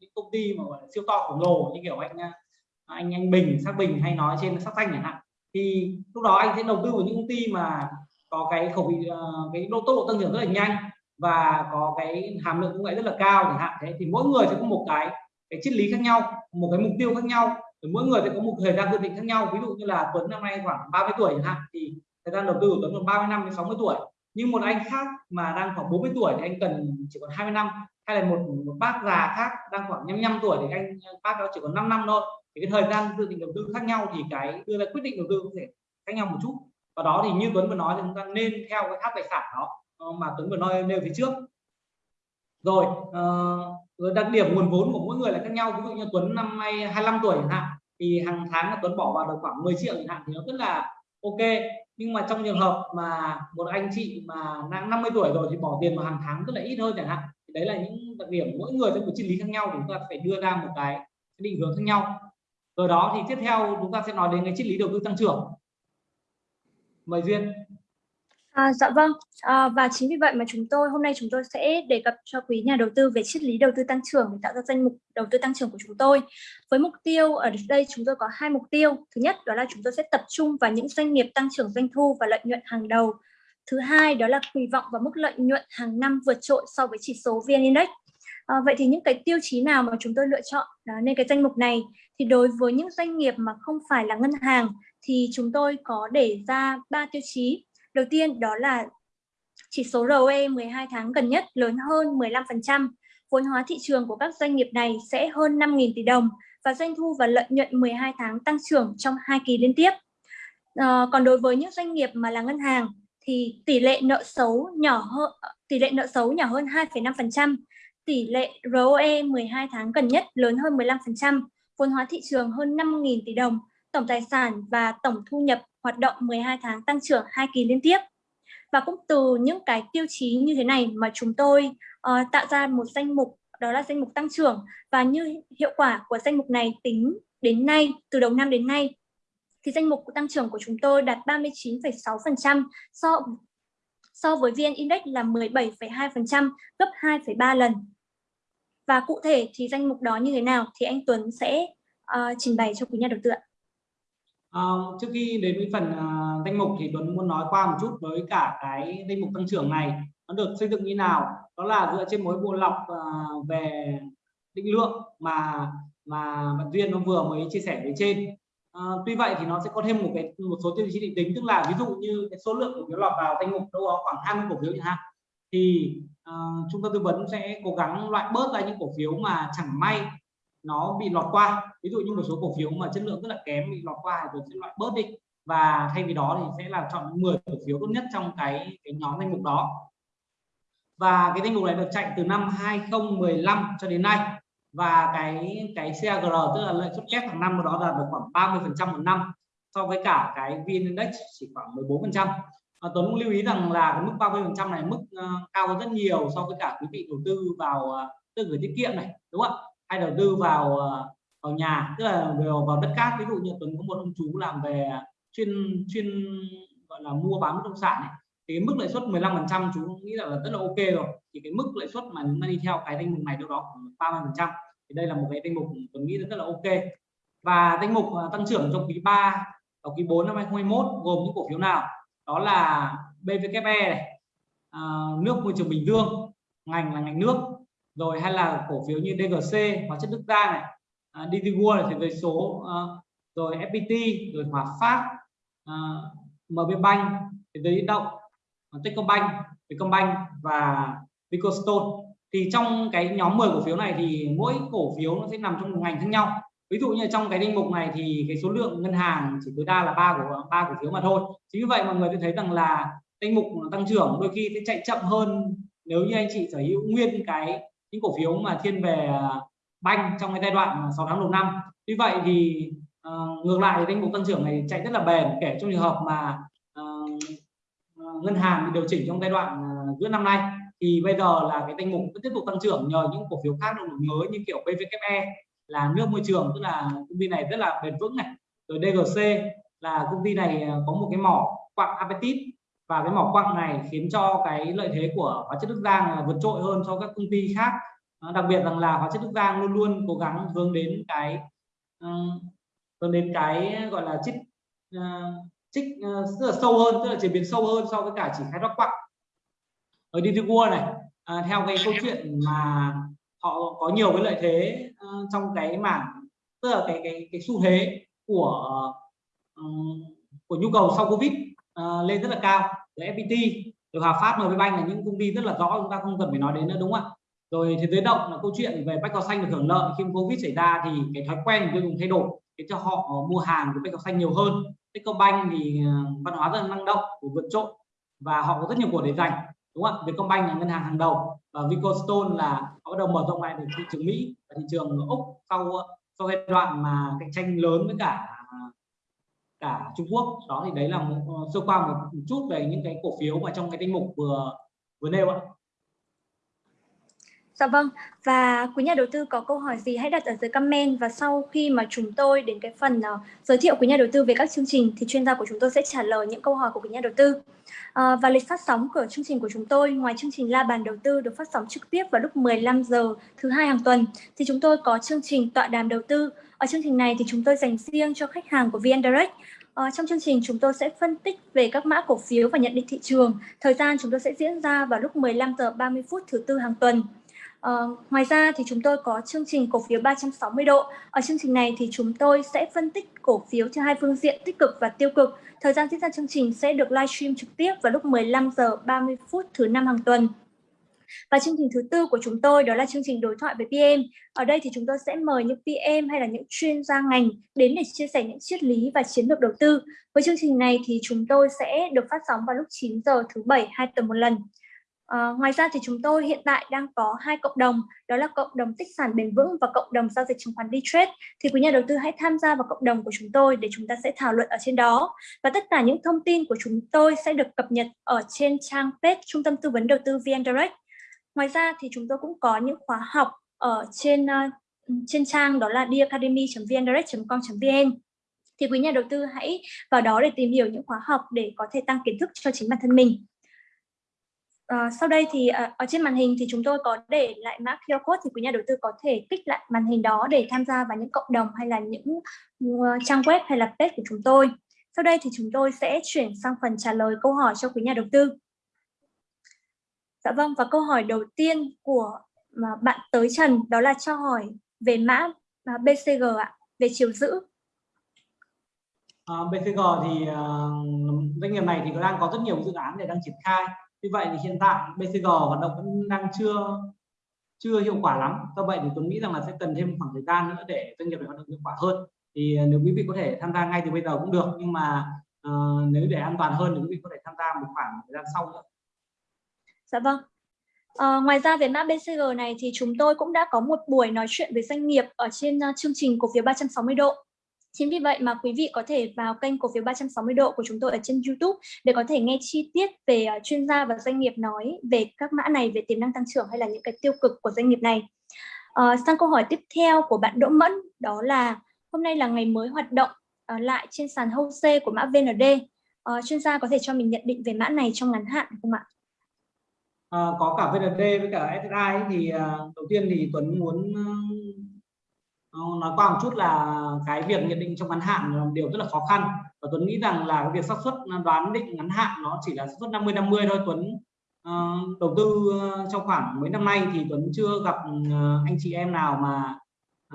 những công ty mà gọi là siêu to khổng lồ, như kiểu anh à, anh anh Bình sắc Bình hay nói trên sắc xanh chẳng hạn. Thì lúc đó anh sẽ đầu tư vào những công ty mà có cái khẩu vị ờ, cái độ tốc độ tăng trưởng rất là nhanh và có cái hàm lượng công nghệ rất là cao chẳng hạn. Thế thì mỗi người sẽ có một cái cái triết lý khác nhau, một cái mục tiêu khác nhau. Thì mỗi người sẽ có một thời gian dự định khác nhau. Ví dụ như là Tuấn năm nay khoảng 30 tuổi chẳng hạn, thì thời gian đầu tư của Tuấn còn 30 năm đến 60 tuổi nhưng một anh khác mà đang khoảng 40 tuổi thì anh cần chỉ còn 20 năm hay là một, một bác già khác đang khoảng 55 tuổi thì anh bác đó chỉ còn 5 năm thôi. Thì cái thời gian dự định đầu tư khác nhau thì cái đưa ra quyết định đầu tư có thể khác nhau một chút. Và đó thì như Tuấn vừa nói thì chúng ta nên theo cái tháp tài sản đó ờ, mà Tuấn vừa nói nêu phía trước. Rồi uh, đặc điểm nguồn vốn của mỗi người là khác nhau. Ví dụ như Tuấn năm nay 25 tuổi chẳng hạn thì hàng tháng là Tuấn bỏ vào được khoảng 10 triệu chẳng hạn thì nó rất là ok, nhưng mà trong trường hợp mà một anh chị mà đang 50 tuổi rồi thì bỏ tiền vào hàng tháng rất là ít hơn chẳng hạn. Thì đấy là những đặc điểm, mỗi người sẽ một triết lý khác nhau thì chúng ta phải đưa ra một cái định hướng khác nhau. Rồi đó thì tiếp theo chúng ta sẽ nói đến cái triết lý đầu tư tăng trưởng. Mời duyên. À, dạ vâng, à, và chính vì vậy mà chúng tôi hôm nay chúng tôi sẽ đề cập cho quý nhà đầu tư về triết lý đầu tư tăng trưởng để tạo ra danh mục đầu tư tăng trưởng của chúng tôi. Với mục tiêu ở đây chúng tôi có hai mục tiêu. Thứ nhất đó là chúng tôi sẽ tập trung vào những doanh nghiệp tăng trưởng doanh thu và lợi nhuận hàng đầu. Thứ hai đó là kỳ vọng vào mức lợi nhuận hàng năm vượt trội so với chỉ số VN Index. À, vậy thì những cái tiêu chí nào mà chúng tôi lựa chọn à, nên cái danh mục này thì đối với những doanh nghiệp mà không phải là ngân hàng thì chúng tôi có để ra ba tiêu chí Đầu tiên đó là chỉ số ROE 12 tháng gần nhất lớn hơn 15%. Vốn hóa thị trường của các doanh nghiệp này sẽ hơn 5.000 tỷ đồng và doanh thu và lợi nhuận 12 tháng tăng trưởng trong hai kỳ liên tiếp. À, còn đối với những doanh nghiệp mà là ngân hàng thì tỷ lệ nợ xấu nhỏ hơn tỷ lệ nợ xấu nhỏ hơn 2,5%, tỷ lệ ROE 12 tháng gần nhất lớn hơn 15%, vốn hóa thị trường hơn 5.000 tỷ đồng, tổng tài sản và tổng thu nhập hoạt động 12 tháng tăng trưởng hai kỳ liên tiếp. Và cũng từ những cái tiêu chí như thế này mà chúng tôi uh, tạo ra một danh mục đó là danh mục tăng trưởng và như hiệu quả của danh mục này tính đến nay từ đầu năm đến nay thì danh mục tăng trưởng của chúng tôi đạt 39,6% so so với VN Index là 17,2% gấp 2,3 lần. Và cụ thể thì danh mục đó như thế nào thì anh Tuấn sẽ uh, trình bày cho quý nhà đầu tư ạ. À, trước khi đến với phần à, danh mục thì Tuấn muốn nói qua một chút với cả cái danh mục tăng trưởng này. Nó được xây dựng như nào? Đó là dựa trên mối bộ lọc à, về định lượng mà mà bạn duyên nó vừa mới chia sẻ với trên. À, tuy vậy thì nó sẽ có thêm một cái một số tiêu chí định tính tức là ví dụ như cái số lượng cổ phiếu lọt vào danh mục đâu đó khoảng 20 cổ phiếu chẳng hạn thì uh, trung tâm tư vấn sẽ cố gắng loại bớt ra những cổ phiếu mà chẳng may nó bị lọt qua ví dụ như một số cổ phiếu mà chất lượng rất là kém bị lọt qua thì sẽ loại bớt đi. Và thay vì đó thì sẽ là chọn 10 cổ phiếu tốt nhất trong cái cái nhóm danh mục đó. Và cái danh mục này được chạy từ năm 2015 cho đến nay. Và cái cái CAGR tức là lợi suất kép hàng năm của đó là được khoảng 30 phần trăm một năm so với cả cái VN Index chỉ khoảng 14 phần trăm. À, Tuấn cũng lưu ý rằng là cái mức 30 phần trăm này mức uh, cao hơn rất nhiều so với cả quý vị đầu tư vào uh, tư gửi tiết kiệm này đúng không ạ? Hay đầu tư vào ờ, vào nhà tức là vào, vào đất cát ví dụ như tuấn có một ông chú làm về chuyên chuyên gọi là mua bán bất động sản ấy. thì cái mức lãi suất 15 phần trăm chú nghĩ là, là rất là ok rồi. Thì cái mức lãi suất mà chúng ta đi theo cái danh mục này đâu đó khoảng 30 phần trăm. Thì đây là một cái danh mục tuấn nghĩ rất là ok. Và danh mục à, tăng trưởng trong quý 3 và quý 4 năm 2021 gồm những cổ phiếu nào? Đó là BVKE này à, nước môi trường Bình Dương ngành là ngành nước rồi hay là cổ phiếu như DGC hóa chất Đức Giang này uh, DT World là về số uh, rồi FPT rồi Hòa Phát à, uh, MB Bank thế giới động Techcombank Vietcombank và Vicostone. Thì trong cái nhóm 10 cổ phiếu này thì mỗi cổ phiếu nó sẽ nằm trong một ngành khác nhau. Ví dụ như trong cái danh mục này thì cái số lượng ngân hàng chỉ tối đa là ba của ba cổ phiếu mà thôi. Chính vì vậy mọi người sẽ thấy rằng là danh mục tăng trưởng đôi khi sẽ chạy chậm hơn nếu như anh chị sở hữu nguyên cái những cổ phiếu mà thiên về à, banh trong cái giai đoạn 6 tháng đầu năm. Tuy vậy thì uh, ngược lại thì danh mục tăng trưởng này chạy rất là bền kể trong trường hợp mà uh, ngân hàng bị điều chỉnh trong giai đoạn uh, giữa năm nay thì bây giờ là cái danh mục vẫn tiếp tục tăng trưởng nhờ những cổ phiếu khác được đổi mới như kiểu PVKE là nước môi trường tức là công ty này rất là bền vững này. Rồi DGC là công ty này có một cái mỏ quặng apatit và cái mỏ quặng này khiến cho cái lợi thế của hóa chất Đức Giang vượt trội hơn so các công ty khác đặc biệt rằng là hóa chất Đức Giang luôn luôn cố gắng hướng đến cái ờ, hướng đến cái gọi là trích uh, trích ờ, uh, rất là sâu hơn tức là chế biến sâu hơn so với cả chỉ khai thác quặng. Ở Digicua này uh, theo cái câu chuyện mà họ có nhiều cái lợi thế uh, trong cái mảng tức là cái cái cái xu thế của uh, của nhu cầu sau Covid uh, lên rất là cao. Rồi FPT rồi Hòa Phát MB Bank là những công ty rất là rõ chúng ta không cần phải nói đến nữa đúng không ạ? Rồi thế giới động là câu chuyện về bách cỏ xanh được hưởng lợi. Khi Covid xảy ra thì cái thói quen của tiêu dùng thay đổi để cho họ mua hàng của bách cỏ xanh nhiều hơn. Techcombank thì ờ, văn hóa rất là năng động của vượt trội và họ có rất nhiều của để dành đúng không ạ? Vietcombank là ngân hàng hàng đầu và Vicostone là họ bắt đầu mở rộng lại được thị trường Mỹ và thị trường Úc sau ờ, sau giai đoạn mà cạnh tranh lớn với cả cả Trung Quốc. Đó thì đấy là một, ờ, sơ qua một chút về những cái cổ phiếu mà trong cái danh mục vừa vừa nêu ạ. Dạ vâng, và quý nhà đầu tư có câu hỏi gì hãy đặt ở dưới comment và sau khi mà chúng tôi đến cái phần uh, giới thiệu quý nhà đầu tư về các chương trình thì chuyên gia của chúng tôi sẽ trả lời những câu hỏi của quý nhà đầu tư. Uh, và lịch phát sóng của chương trình của chúng tôi ngoài chương trình La bàn đầu tư được phát sóng trực tiếp vào lúc 15 giờ thứ hai hàng tuần thì chúng tôi có chương trình tọa đàm đầu tư. Ở chương trình này thì chúng tôi dành riêng cho khách hàng của VN Direct Ờ, trong chương trình chúng tôi sẽ phân tích về các mã cổ phiếu và nhận định thị trường. Thời gian chúng tôi sẽ diễn ra vào lúc 15 giờ 30 phút thứ tư hàng tuần. Uh, ngoài ra thì chúng tôi có chương trình cổ phiếu 360 độ. Ở chương trình này thì chúng tôi sẽ phân tích cổ phiếu theo hai phương diện tích cực và tiêu cực. Thời gian diễn ra chương trình sẽ được livestream trực tiếp vào lúc 15 giờ 30 phút thứ năm hàng tuần. Và chương trình thứ tư của chúng tôi đó là chương trình đối thoại với PM. Ở đây thì chúng tôi sẽ mời những PM hay là những chuyên gia ngành đến để chia sẻ những triết lý và chiến lược đầu tư. Với chương trình này thì chúng tôi sẽ được phát sóng vào lúc 9 giờ thứ bảy hai tuần một lần. À, ngoài ra thì chúng tôi hiện tại đang có hai cộng đồng đó là cộng đồng tích sản bền vững và cộng đồng giao dịch chứng khoán D-Trade thì quý nhà đầu tư hãy tham gia vào cộng đồng của chúng tôi để chúng ta sẽ thảo luận ở trên đó. Và tất cả những thông tin của chúng tôi sẽ được cập nhật ở trên trang page Trung tâm Tư vấn Đầu tư VN Direct. Ngoài ra thì chúng tôi cũng có những khóa học ở trên uh, trên trang đó là diacademy.vndirect.com.vn thì quý nhà đầu tư hãy vào đó để tìm hiểu những khóa học để có thể tăng kiến thức cho chính bản thân mình. Ờ, sau đây thì uh, ở trên màn hình thì chúng tôi có để lại mã QR code thì quý nhà đầu tư có thể kích lại màn hình đó để tham gia vào những cộng đồng hay là những uh, trang web hay là page của chúng tôi. Sau đây thì chúng tôi sẽ chuyển sang phần trả lời câu hỏi cho quý nhà đầu tư. Dạ vâng, và câu hỏi đầu tiên của bạn tới Trần đó là cho hỏi về mã à, BCG ạ, về chiều giữ. À, BCG thì uh, doanh nghiệp này thì đang có rất nhiều dự án để đang triển khai. Như vậy thì hiện tại BCG hoạt động vẫn đang chưa chưa hiệu quả lắm. Do vậy thì tôi nghĩ rằng là sẽ cần thêm khoảng thời gian nữa để doanh nghiệp này hoạt động hiệu quả hơn. Thì ờ, nếu quý vị có thể tham gia ngay từ bây giờ cũng được, nhưng mà uh, nếu để an toàn hơn thì quý vị có thể tham gia một khoảng thời gian sau nữa. Dạ vâng. À, ngoài ra về mã BCG này thì chúng tôi cũng đã có một buổi nói chuyện với doanh nghiệp ở trên uh, chương trình cổ phiếu 360 độ. Chính vì vậy mà quý vị có thể vào kênh cổ phiếu 360 độ của chúng tôi ở trên YouTube để có thể nghe chi tiết về ờ, chuyên gia và doanh nghiệp nói về các mã này, về tiềm năng tăng trưởng hay là những cái tiêu cực của doanh nghiệp này. À, sang câu hỏi tiếp theo của bạn Đỗ Mẫn đó là hôm nay là ngày mới hoạt động à, lại trên sàn HOSE của mã VND. À, chuyên gia có thể cho mình nhận định về mã này trong ngắn hạn không ạ? à, có cả VND với cả SSI thì à, đầu tiên thì Tuấn muốn Ờ, nói qua một chút là cái việc nhận định trong ngắn hạn là điều rất là khó khăn. Và Tuấn nghĩ rằng là cái việc xác suất à, đoán định ngắn hạn nó chỉ là xác suất 50 50 thôi. Tuấn uh, đầu tư ờ, trong khoảng mấy năm nay thì Tuấn chưa gặp uh, anh chị em nào mà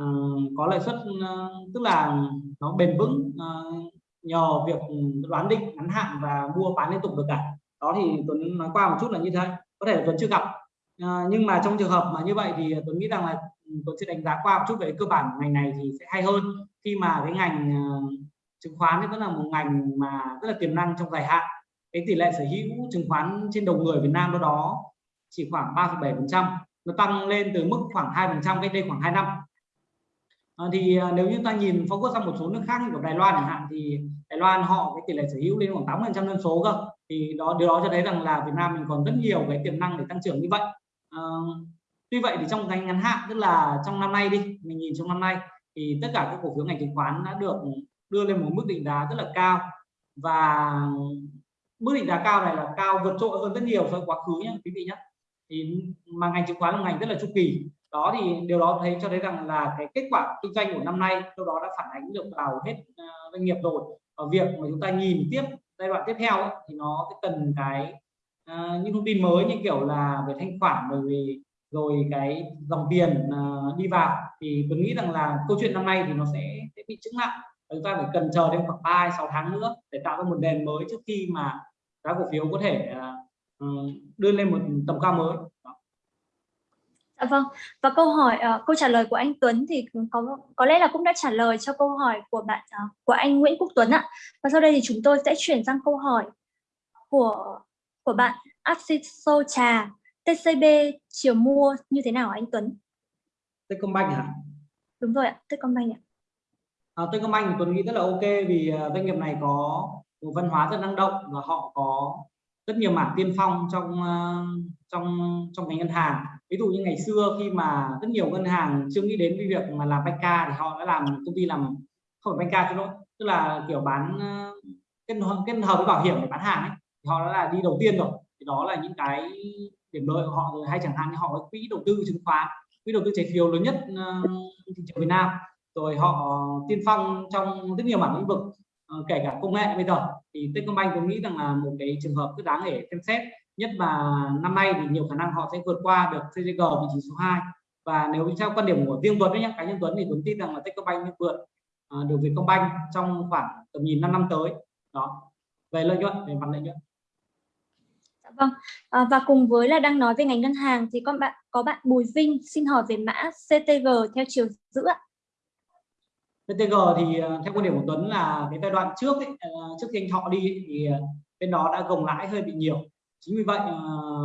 uh, có lợi suất uh, tức là nó bền vững uh, nhờ việc đoán định ngắn hạn và mua bán liên tục được cả. Đó thì Tuấn nói qua một chút là như thế. Có thể là Tuấn chưa gặp. Uh, nhưng mà trong trường hợp mà như vậy thì Tuấn nghĩ rằng là tôi sẽ đánh giá qua một chút về cơ bản ngành này thì sẽ hay hơn. Khi mà cái ngành uh, chứng khoán thì vẫn là một ngành mà rất là tiềm năng trong dài hạn cái tỷ lệ sở hữu chứng khoán trên đầu người Việt Nam đó đó chỉ khoảng 3,7% nó tăng lên từ mức khoảng 2% cách đây khoảng 2 năm. À, thì ờ, nếu như ta nhìn focus sang một số nước khác như của Đài Loan chẳng hạn thì Đài Loan họ cái tỷ lệ sở hữu lên khoảng 80% dân số cơ. Thì đó điều đó cho thấy rằng là Việt Nam mình còn rất nhiều cái tiềm năng để tăng trưởng như vậy. À, tuy vậy thì trong ngành ngắn hạn tức là trong năm nay đi mình nhìn trong năm nay thì tất cả các cổ phiếu ngành chứng khoán đã được đưa lên một mức định giá rất là cao. Và mức định giá cao này là cao vượt trội hơn rất nhiều so với quá khứ nhé quý vị nhé thì mà ngành chứng khoán là ngành rất là chu kỳ. Đó thì điều đó thấy cho thấy rằng là cái kết quả kinh doanh của năm nay sau đó đã phản ánh được vào hết ờ, doanh nghiệp rồi. Ở việc mà chúng ta nhìn tiếp giai đoạn tiếp theo ấy, thì nó cần cái uh, những thông tin mới như kiểu là về thanh khoản bởi vì rồi cái dòng tiền uh, đi vào thì tôi nghĩ rằng là câu chuyện năm nay thì nó sẽ, sẽ bị chứng lại chúng ta phải cần chờ thêm khoảng 3 6 tháng nữa để tạo ra một nền mới trước khi mà giá cổ phiếu có thể uh, đưa lên một tầm cao mới Dạ vâng. Và câu hỏi uh, câu trả lời của anh Tuấn thì có có lẽ là cũng đã trả lời cho câu hỏi của bạn uh, của anh Nguyễn Quốc Tuấn ạ. Và sau đây thì chúng tôi sẽ chuyển sang câu hỏi của của bạn Axiso Trà TCB chiều mua như thế nào anh Tuấn? Techcombank hả? Đúng rồi ạ, Techcombank ạ. À, Techcombank thì Tuấn nghĩ rất là ok vì uh, doanh nghiệp này có một văn hóa rất năng động và họ có rất nhiều mảng tiên phong trong uh, trong trong ngành ngân hàng ví dụ như ngày xưa khi mà rất nhiều ngân hàng chưa nghĩ đến cái việc mà làm banca thì họ đã làm công ty làm không phải banca cho lỗi tức là kiểu bán uh, kết kết hợp với bảo hiểm để bán hàng ấy thì họ đã là đi đầu tiên rồi thì đó là những cái điểm lợi của họ rồi hay chẳng hạn như họ có quỹ đầu tư chứng khoán quỹ đầu tư trái phiếu lớn nhất uh, thị trường Việt Nam. Rồi họ tiên phong trong rất nhiều mảng lĩnh vực uh, kể cả công nghệ bây giờ. Thì Techcombank tôi nghĩ rằng là một cái trường hợp rất đáng để xem xét. Nhất là năm nay thì nhiều khả năng họ sẽ vượt qua được CGG vị trí số 2 và nếu theo quan điểm của riêng Tuấn đấy nhá, cá nhân Tuấn thì Tuấn tin rằng là Techcombank vượt uh, được Vietcombank trong khoảng tầm nhìn 5 năm tới. Đó. Về lợi nhuận về mặt lợi nhuận. Dạ vâng, à, và cùng với là đang nói về ngành ngân hàng thì con bạn có bạn Bùi Vinh xin hỏi về mã CTG theo chiều giữ ạ. CTG thì à, theo quan điểm của Tuấn là cái giai đoạn trước ấy, à, trước khi anh Thọ đi thì à, bên đó đã gồng lãi hơi bị nhiều. Chính vì vậy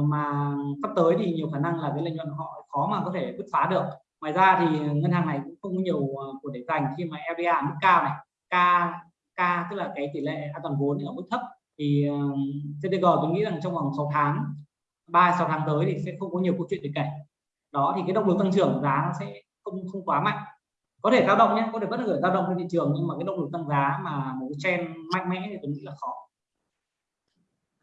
mà sắp tới thì nhiều khả năng là cái lợi nhuận họ khó mà có thể bứt phá được. Ngoài ra thì ngân hàng này cũng không có nhiều của để dành khi mà LDR mức cao này. K K tức là cái tỷ lệ an toàn vốn ở mức thấp thì ờ, uh, CTG tôi nghĩ rằng trong vòng 6 tháng 3 6 tháng tới thì sẽ không có nhiều câu chuyện để kể đó thì cái động lực tăng trưởng giá nó sẽ không không quá mạnh có thể dao động nhé có thể vẫn gửi dao động trên thị trường nhưng mà cái động lực tăng giá mà một cái trend mạnh mẽ thì tôi nghĩ là khó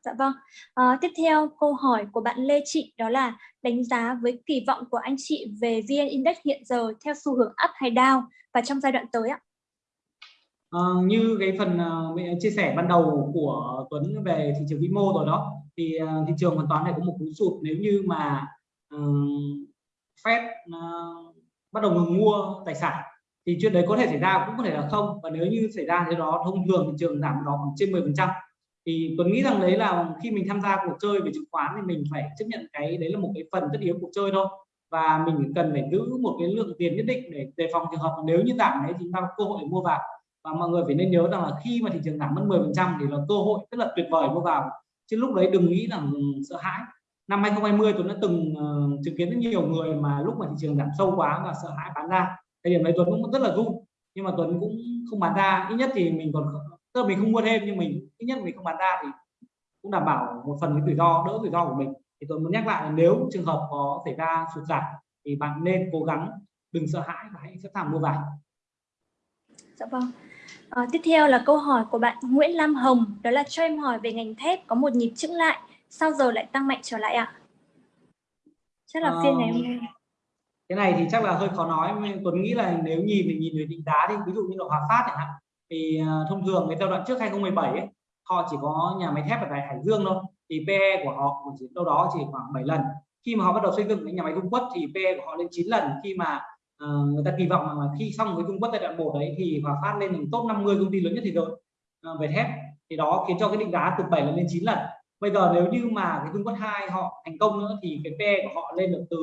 Dạ vâng. À, tiếp theo câu hỏi của bạn Lê Trị đó là đánh giá với kỳ vọng của anh chị về VN Index hiện giờ theo xu hướng up hay down và trong giai đoạn tới ạ. À, như cái phần uh, chia sẻ ban đầu của Tuấn về thị trường vĩ mô rồi đó thì uh, thị trường hoàn toàn này có một cú sụt. Nếu như mà uh, Fed uh, bắt đầu ngừng mua tài sản thì chuyện đấy có thể xảy ra cũng có thể là không. Và nếu như xảy ra thế đó thông thường thị trường giảm đó khoảng trên 10 phần trăm. Thì Tuấn nghĩ rằng đấy là khi mình tham gia cuộc chơi về chứng khoán thì mình phải chấp nhận cái đấy là một cái phần tất yếu cuộc chơi thôi. Và mình cần phải giữ một cái lượng tiền nhất định để đề phòng trường hợp nếu như giảm đấy thì chúng ta có cơ hội để mua vào và mọi người phải nên nhớ rằng là khi mà thị trường giảm mất 10 phần trăm thì là cơ hội rất là tuyệt vời mua vào. Chứ lúc đấy đừng nghĩ rằng sợ hãi. Năm 2020 Tuấn đã từng uh, chứng kiến rất nhiều người mà lúc mà thị trường giảm sâu quá và sợ hãi bán ra. Thời điểm đấy Tuấn cũng rất là run nhưng mà Tuấn cũng không bán ra. Ít nhất thì mình còn tức là mình không mua thêm nhưng mình ít nhất mình không bán ra thì cũng đảm bảo một phần cái rủi ro đỡ rủi ro của mình. Thì tôi muốn nhắc lại là nếu trường hợp có xảy ra sụt giảm thì bạn nên cố gắng đừng sợ hãi và hãy sẵn sàng mua vào. Dạ vâng à, tiếp theo là câu hỏi của bạn Nguyễn Lam Hồng đó là cho em hỏi về ngành thép có một nhịp chững lại sau giờ lại tăng mạnh trở lại ạ à? chắc là phiên ngày hôm nay cái này thì chắc là hơi khó nói Tuấn nghĩ là nếu nhìn thì nhìn về định giá đi ví dụ như là Hòa Phát chẳng hạn thì uh, thông thường cái giai đoạn trước 2017 ấy, họ chỉ có nhà máy thép ở tại Hải Dương thôi thì PE của họ chỉ đâu đó chỉ khoảng 7 lần khi mà họ bắt đầu xây dựng cái nhà máy Dung Quất thì PE của họ lên 9 lần khi mà uh, người ta kỳ vọng là khi xong với Trung Quốc giai đoạn 1 đấy thì Hòa Phát lên thành top 50 công ty lớn nhất thế giới uh, về thép. Thì đó khiến cho cái định giá từ 7 lần lên 9 lần. Bây giờ nếu như mà cái Trung Quốc 2 họ thành công nữa thì cái PE của họ lên được từ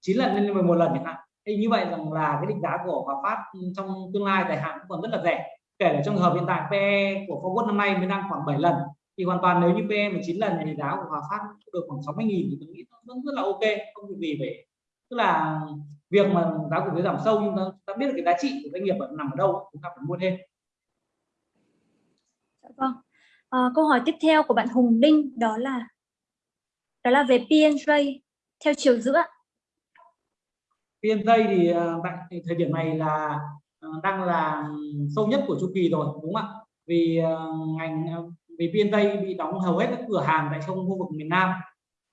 9 lần lên 11 lần chẳng hạn. Thì như vậy rằng là cái định giá của Hòa Phát trong tương lai dài hạn còn rất là rẻ. Kể cả trong hợp hiện tại PE của Forward năm nay mới đang khoảng 7 lần thì hoàn toàn nếu như PE 19 lần thì giá của Hòa Phát được khoảng 60 nghìn thì tôi nghĩ nó vẫn rất là ok không việc gì phải tức là việc mà giá cổ phiếu giảm sâu nhưng ta, ta biết được cái giá trị của doanh nghiệp nằm ở đâu chúng ta phải mua thêm. Dạ vâng. À, câu hỏi tiếp theo của bạn Hùng Đinh đó là đó là về PNJ theo chiều giữa. PNJ thì ờ, tại thời điểm này là ờ, đang là sâu nhất của chu kỳ rồi đúng không ạ? Vì ngành vì PNJ bị đóng hầu hết các cửa hàng tại trong khu vực miền Nam.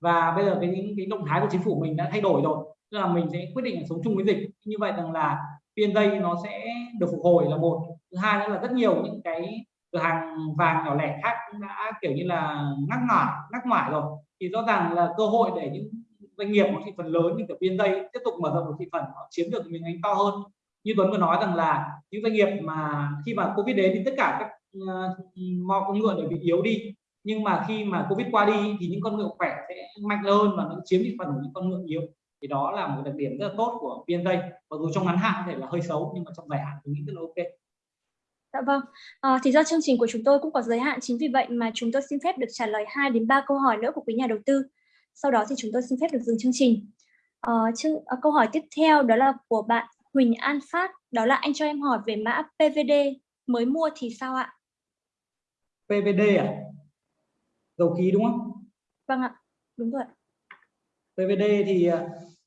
Và bây giờ cái cái động thái của chính phủ mình đã thay đổi rồi tức là mình sẽ quyết định sống chung với dịch. Như vậy rằng là PNJ nó sẽ được phục hồi là một. Thứ hai nữa là rất nhiều những cái cửa hàng vàng nhỏ lẻ khác cũng đã kiểu như là ngắc ngoải ngắc ngoải rồi. Thì rõ ràng là cơ hội để những doanh nghiệp có thị phần lớn như kiểu PNJ tiếp tục mở rộng được thị phần họ chiếm được miếng bánh to hơn. Như Tuấn vừa nói rằng là những doanh nghiệp mà khi mà Covid đến thì tất cả các uh, con ngựa đều bị yếu đi. Nhưng mà khi mà Covid qua đi thì những con ngựa khỏe sẽ mạnh hơn và nó chiếm thị phần của những con ngựa yếu thì đó là một đặc điểm rất là tốt của PNJ mặc dù trong ngắn hạn có thể là hơi xấu nhưng mà trong dài hạn tôi nghĩ rất là ok Dạ vâng, à, thì do chương trình của chúng tôi cũng có giới hạn chính vì vậy mà chúng tôi xin phép được trả lời 2 đến 3 câu hỏi nữa của quý nhà đầu tư. Sau đó thì chúng tôi xin phép được dừng chương trình. À, chương, à, câu hỏi tiếp theo đó là của bạn Huỳnh An Phát, đó là anh cho em hỏi về mã PVD mới mua thì sao ạ? PVD à? Dầu khí đúng không? Vâng ạ, đúng rồi. PVD thì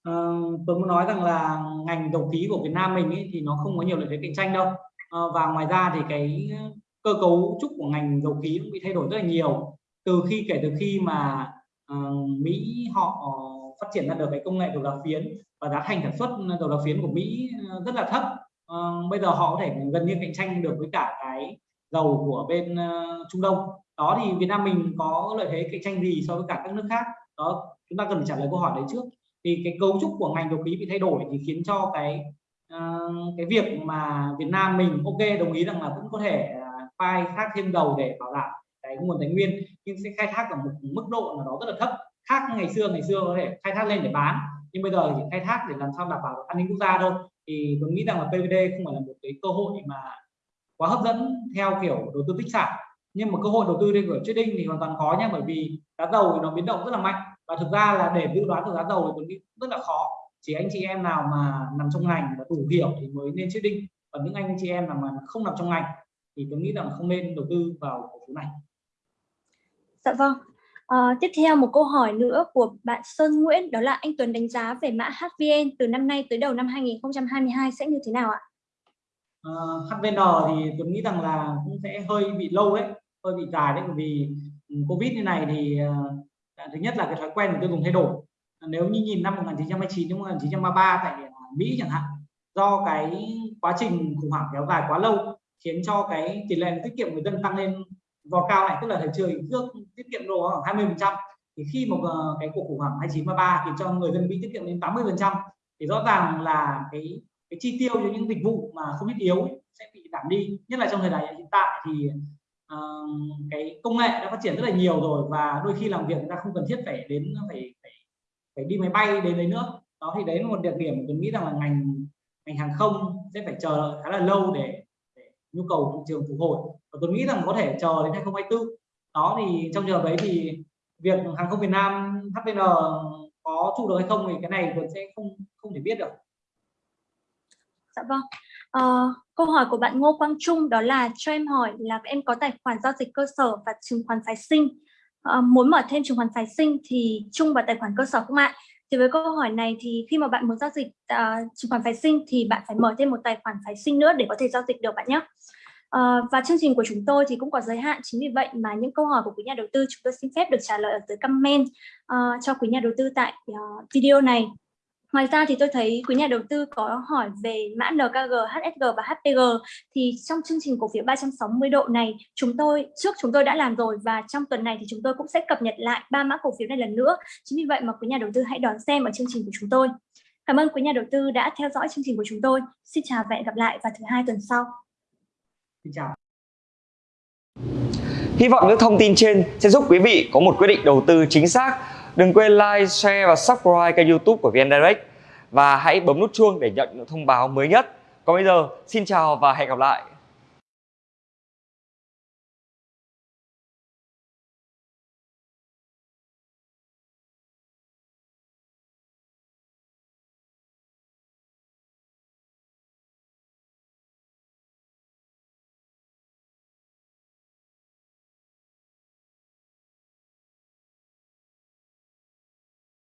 Ờ, tôi muốn nói rằng là ngành dầu khí của Việt Nam mình ấy, thì nó không có nhiều lợi thế cạnh tranh đâu. À, và ngoài ra thì cái cơ cấu trúc của ngành dầu khí cũng bị thay đổi rất là nhiều. Từ khi kể từ khi mà uh, Mỹ họ phát triển ra được cái công nghệ đầu đá phiến và giá thành sản xuất đầu đá phiến của Mỹ rất là thấp uh, bây giờ họ có thể gần như cạnh tranh được với cả cái dầu của bên uh, Trung Đông. Đó thì Việt Nam mình có lợi thế cạnh tranh gì so với cả các nước khác? Đó chúng ta cần trả lời câu hỏi đấy trước thì cái cấu trúc của ngành dầu khí bị thay đổi thì khiến cho cái uh, cái việc mà Việt Nam mình ok đồng ý rằng là vẫn có thể uh, khai thác thêm dầu để bảo đảm cái nguồn tài nguyên nhưng sẽ khai thác ở một mức độ nào đó rất là thấp khác ngày xưa. Ngày xưa có thể khai thác lên để bán nhưng bây giờ chỉ khai thác để làm sao đảm bảo an ninh quốc gia thôi. Thì tôi nghĩ rằng là PVD không phải là một cái cơ hội mà quá hấp dẫn theo kiểu đầu tư tích sản. Nhưng mà cơ hội đầu tư lên của trading thì hoàn toàn có nha bởi vì giá dầu thì nó biến động rất là mạnh và thực ra là để dự đoán được giá dầu thì tôi nghĩ rất là khó. Chỉ anh chị em nào mà nằm trong ngành và đủ hiểu thì mới nên trading còn những anh chị em nào mà không nằm trong ngành thì tôi nghĩ rằng không nên đầu tư vào cổ phiếu này. Dạ vâng. À, tiếp theo một câu hỏi nữa của bạn Sơn Nguyễn đó là anh Tuấn đánh giá về mã HVN từ năm nay tới đầu năm 2022 sẽ như thế nào ạ? Uh, ờ, HVN thì tôi nghĩ rằng là cũng sẽ hơi bị lâu đấy hơi bị dài đấy. Bởi vì ừ, Covid như này thì uh, Dạ, thứ nhất là cái thói quen của tiêu dùng thay đổi. Nếu như nhìn năm 1929 đến 1933 tại Mỹ chẳng hạn, do cái quá trình khủng hoảng kéo dài quá lâu khiến cho cái tỷ lệ tiết kiệm người dân tăng lên vò cao này tức là thời trường trước tiết kiệm đồ khoảng 20 phần trăm. Thì khi một cái cuộc khủng hoảng 2933 khiến cho người dân Mỹ tiết kiệm đến 80 phần trăm, thì rõ ràng là cái cái chi tiêu cho những dịch vụ mà không thiết yếu sẽ bị giảm đi. Nhất là trong thời đại hiện tại thì uh, cái công nghệ đã phát triển rất là nhiều rồi và đôi khi làm việc chúng ta không cần thiết phải đến phải phải phải đi máy bay đến đấy nữa. Đó thì đấy là một đặc điểm tôi nghĩ rằng là ngành ngành hàng không sẽ phải chờ khá là lâu để, để nhu cầu thị trường phục hồi. Và tôi nghĩ rằng có thể chờ đến 2024 đó thì trong trường hợp đấy thì việc hàng không Việt Nam HVN có trụ được hay không thì cái này tôi sẽ không không thể biết được. Dạ vâng. Uh, câu hỏi của bạn Ngô Quang Trung đó là cho em hỏi là em có tài khoản giao dịch cơ sở và chứng khoán phái sinh uh, muốn mở thêm chứng khoán phái sinh thì chung vào tài khoản cơ sở không ạ? Thì với câu hỏi này thì khi mà bạn muốn giao dịch uh, chứng khoán phái sinh thì bạn phải mở thêm một tài khoản phái sinh nữa để có thể giao dịch được bạn nhé. Uh, và chương trình của chúng tôi thì cũng có giới hạn chính vì vậy mà những câu hỏi của quý nhà đầu tư chúng tôi xin phép được trả lời ở dưới comment uh, cho quý nhà đầu tư tại uh, video này Ngoài ra thì tôi thấy quý nhà đầu tư có hỏi về mã NKG, HSG và HPG thì trong chương trình cổ phiếu 360 độ này chúng tôi trước chúng tôi đã làm rồi và trong tuần này thì chúng tôi cũng sẽ cập nhật lại ba mã cổ phiếu này lần nữa. Chính vì vậy mà quý nhà đầu tư hãy đón xem ở chương trình của chúng tôi. Cảm ơn quý nhà đầu tư đã theo dõi chương trình của chúng tôi. Xin chào và hẹn gặp lại vào thứ hai tuần sau. Xin chào. Hy vọng những thông tin trên sẽ giúp quý vị có một quyết định đầu tư chính xác Đừng quên like, share và subscribe kênh youtube của VN Direct và hãy bấm nút chuông để nhận những thông báo mới nhất. Còn bây giờ, xin chào và hẹn gặp lại.